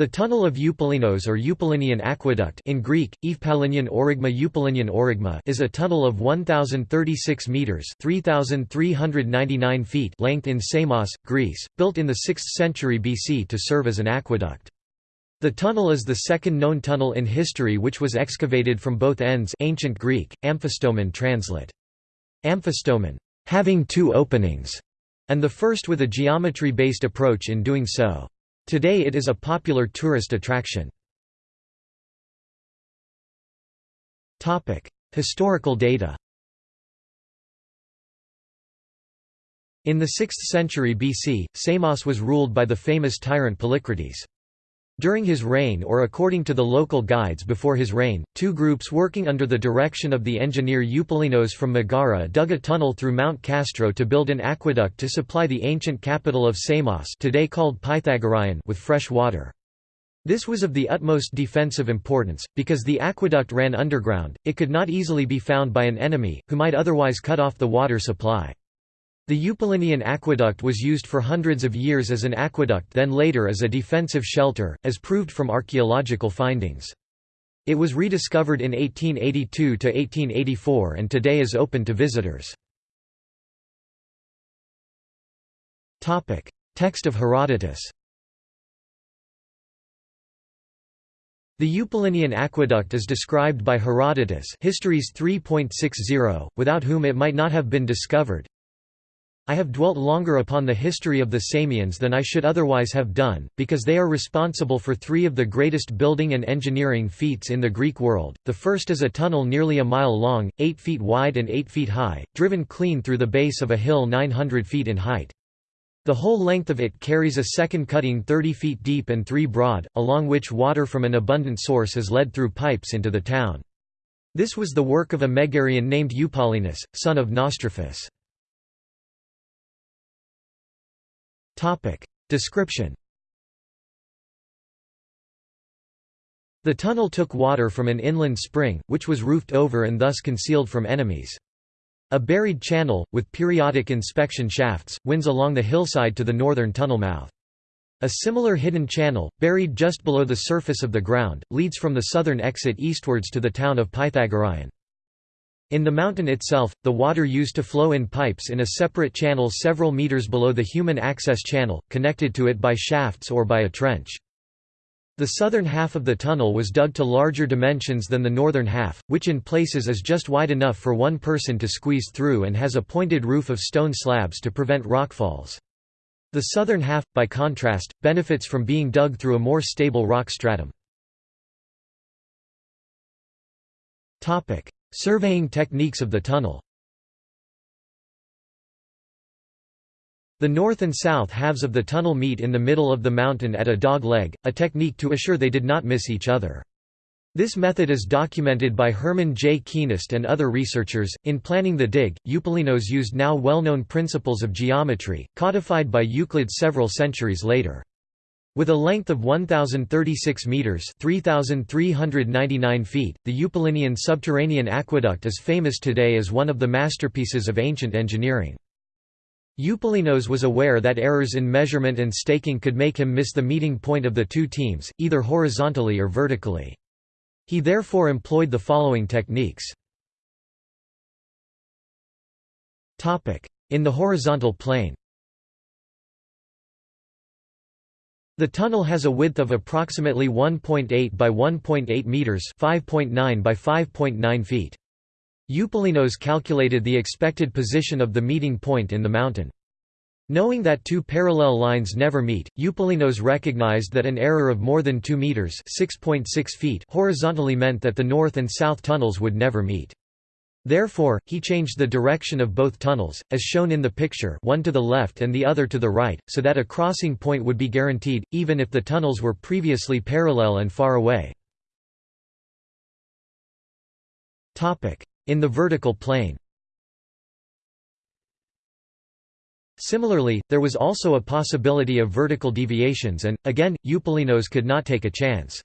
The tunnel of Eupalinos or Eupalinian aqueduct in Greek, Evpalinian origma Eupalinian origma is a tunnel of 1,036 metres 3,399 feet length in Samos, Greece, built in the 6th century BC to serve as an aqueduct. The tunnel is the second known tunnel in history which was excavated from both ends ancient Greek, amphistomon translate. Amphistomon, having two openings, and the first with a geometry-based approach in doing so. Today it is a popular tourist attraction. Historical data In the 6th century BC, Samos was ruled by the famous tyrant Polycrates. During his reign or according to the local guides before his reign, two groups working under the direction of the engineer Eupalinos from Megara dug a tunnel through Mount Castro to build an aqueduct to supply the ancient capital of Samos today called Pythagoreion with fresh water. This was of the utmost defensive importance, because the aqueduct ran underground, it could not easily be found by an enemy, who might otherwise cut off the water supply. The Eupalinian aqueduct was used for hundreds of years as an aqueduct then later as a defensive shelter, as proved from archaeological findings. It was rediscovered in 1882–1884 and today is open to visitors. Text of Herodotus The Eupalinian aqueduct is described by Herodotus Histories 3.60, without whom it might not have been discovered. I have dwelt longer upon the history of the Samians than I should otherwise have done, because they are responsible for three of the greatest building and engineering feats in the Greek world. The first is a tunnel nearly a mile long, 8 feet wide and 8 feet high, driven clean through the base of a hill 900 feet in height. The whole length of it carries a second cutting 30 feet deep and 3 broad, along which water from an abundant source is led through pipes into the town. This was the work of a Megarian named Eupalinus, son of Naustrophus. Description The tunnel took water from an inland spring, which was roofed over and thus concealed from enemies. A buried channel, with periodic inspection shafts, winds along the hillside to the northern tunnel mouth. A similar hidden channel, buried just below the surface of the ground, leads from the southern exit eastwards to the town of Pythagoreion. In the mountain itself, the water used to flow in pipes in a separate channel several meters below the human access channel, connected to it by shafts or by a trench. The southern half of the tunnel was dug to larger dimensions than the northern half, which in places is just wide enough for one person to squeeze through and has a pointed roof of stone slabs to prevent rockfalls. The southern half, by contrast, benefits from being dug through a more stable rock stratum. Surveying techniques of the tunnel The north and south halves of the tunnel meet in the middle of the mountain at a dog leg, a technique to assure they did not miss each other. This method is documented by Herman J. Kienast and other researchers. In planning the dig, Eupalinos used now well known principles of geometry, codified by Euclid several centuries later. With a length of 1,036 metres 3,399 feet, the Eupalinian subterranean aqueduct is famous today as one of the masterpieces of ancient engineering. Eupalinos was aware that errors in measurement and staking could make him miss the meeting point of the two teams, either horizontally or vertically. He therefore employed the following techniques. In the horizontal plane The tunnel has a width of approximately 1.8 by 1.8 meters, 5.9 by 5.9 feet. Eupalinos calculated the expected position of the meeting point in the mountain. Knowing that two parallel lines never meet, Eupalinos recognized that an error of more than 2 meters, 6.6 feet horizontally meant that the north and south tunnels would never meet. Therefore, he changed the direction of both tunnels, as shown in the picture one to the left and the other to the right, so that a crossing point would be guaranteed, even if the tunnels were previously parallel and far away. In the vertical plane Similarly, there was also a possibility of vertical deviations and, again, Eupalinos could not take a chance.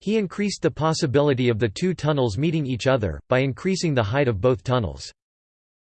He increased the possibility of the two tunnels meeting each other, by increasing the height of both tunnels.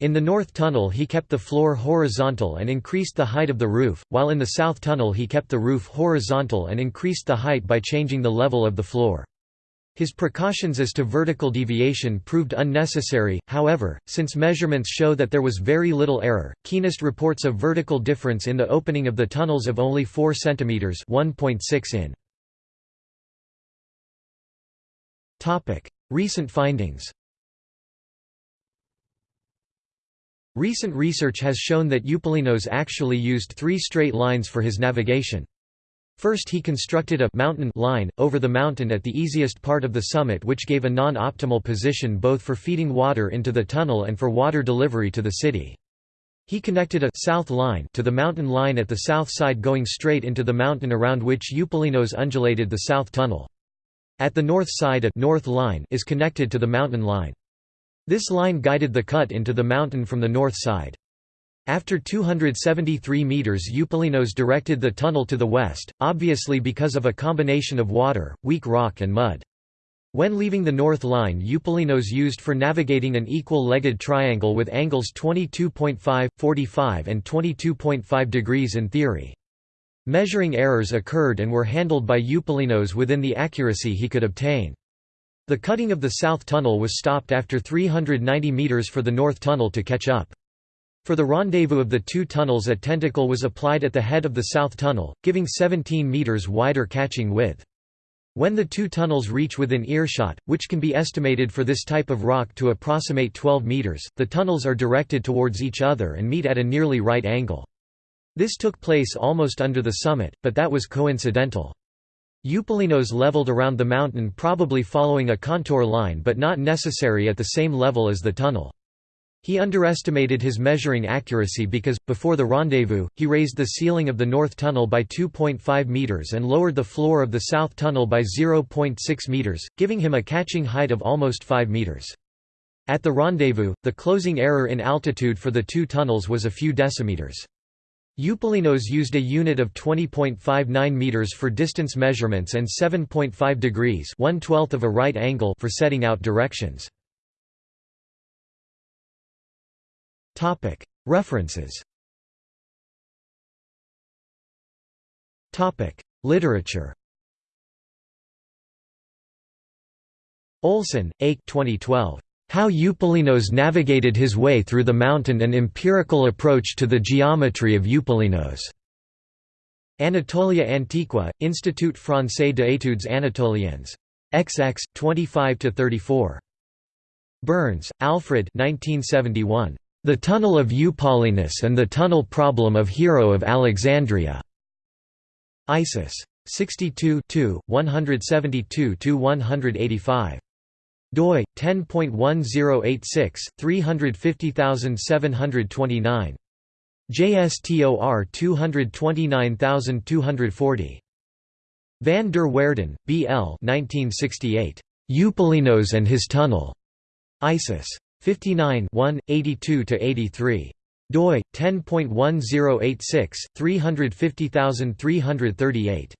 In the north tunnel he kept the floor horizontal and increased the height of the roof, while in the south tunnel he kept the roof horizontal and increased the height by changing the level of the floor. His precautions as to vertical deviation proved unnecessary, however, since measurements show that there was very little error. Kienast reports a vertical difference in the opening of the tunnels of only 4 cm 1.6 in. Recent findings. Recent research has shown that Eupalinos actually used three straight lines for his navigation. First he constructed a mountain line, over the mountain at the easiest part of the summit which gave a non-optimal position both for feeding water into the tunnel and for water delivery to the city. He connected a south line to the mountain line at the south side going straight into the mountain around which Eupalinos undulated the south tunnel. At the north side a north line is connected to the mountain line. This line guided the cut into the mountain from the north side. After 273 meters Eupalinos directed the tunnel to the west, obviously because of a combination of water, weak rock and mud. When leaving the north line Eupalinos used for navigating an equal-legged triangle with angles 22.5, 45 and 22.5 degrees in theory. Measuring errors occurred and were handled by Eupalinos within the accuracy he could obtain. The cutting of the south tunnel was stopped after 390 meters for the north tunnel to catch up. For the rendezvous of the two tunnels a tentacle was applied at the head of the south tunnel, giving 17 meters wider catching width. When the two tunnels reach within earshot, which can be estimated for this type of rock to approximate 12 meters, the tunnels are directed towards each other and meet at a nearly right angle. This took place almost under the summit, but that was coincidental. Eupalinos leveled around the mountain probably following a contour line but not necessary at the same level as the tunnel. He underestimated his measuring accuracy because, before the rendezvous, he raised the ceiling of the north tunnel by 2.5 meters and lowered the floor of the south tunnel by 0.6 meters, giving him a catching height of almost 5 meters. At the rendezvous, the closing error in altitude for the two tunnels was a few decimeters. Eupalinos used a unit of 20.59 meters for distance measurements and 7.5 degrees of a right angle for setting out directions. References Literature Olsson, Ake 2012. How Eupalinos navigated his way through the mountain An empirical approach to the geometry of Eupalinos. Anatolia Antiqua, Institut Français d'études anatoliennes. XX, 25–34. Burns, Alfred 1971. The Tunnel of Eupalinus and the Tunnel Problem of Hero of Alexandria. ISIS. 62 172–185. Doi 10.1086 350729. JSTOR 229240. Van der Waerden, B. L. 1968. Eupalinos and his Tunnel. ISIS. 59 82–83 doi 10.1086 350338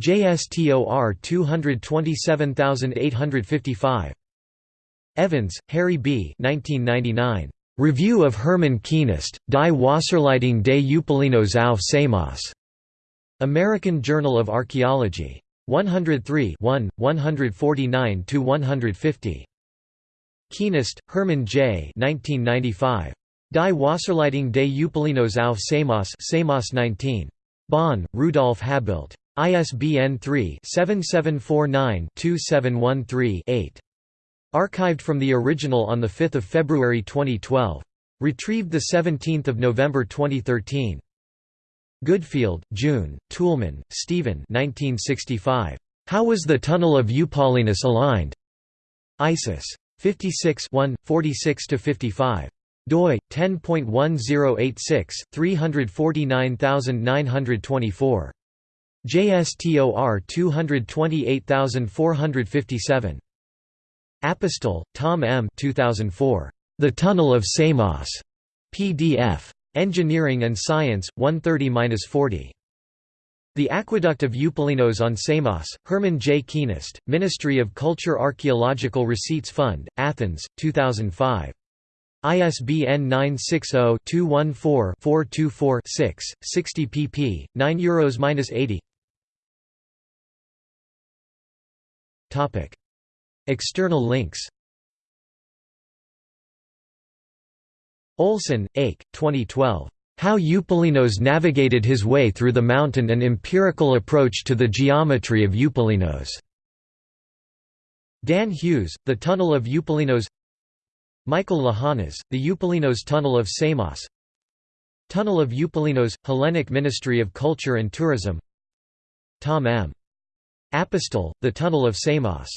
JSTOR 227855 Evans, Harry B. 1999. Review of Hermann Kienast, Die Wasserleitung des Eupalinos auf Samos. American Journal of Archaeology. 103 1, 149–150. Kienast, Hermann J. 1995. Die Wasserleitung des Eupalinos auf Samos Samos 19. Bonn, Rudolf Habelt. ISBN 3-7749-2713-8. Archived from the original on 5 February 2012. Retrieved 17 November 2013. Goodfield, June, Toulmin, Stephen 1965. How was the Tunnel of Eupalinus aligned? ISIS. 56 46–55 doi 10.1086 349924 JSTOR 228457. Apostol, Tom M. 2004. The Tunnel of Samos. PDF. Engineering and Science, 130–40. The Aqueduct of Eupalinos on Samos, Herman J. Kienast, Ministry of Culture Archaeological Receipts Fund, Athens, 2005. ISBN 960-214-424-6, 60 pp. 9 euros-80 External links. Olsson, Ake, 2012. How Eupalinos navigated his way through the mountain An empirical approach to the geometry of Eupalinos. Dan Hughes, The Tunnel of Eupalinos Michael Lahanas, The Eupalinos Tunnel of Samos Tunnel of Eupalinos, Hellenic Ministry of Culture and Tourism Tom M. Apostol, The Tunnel of Samos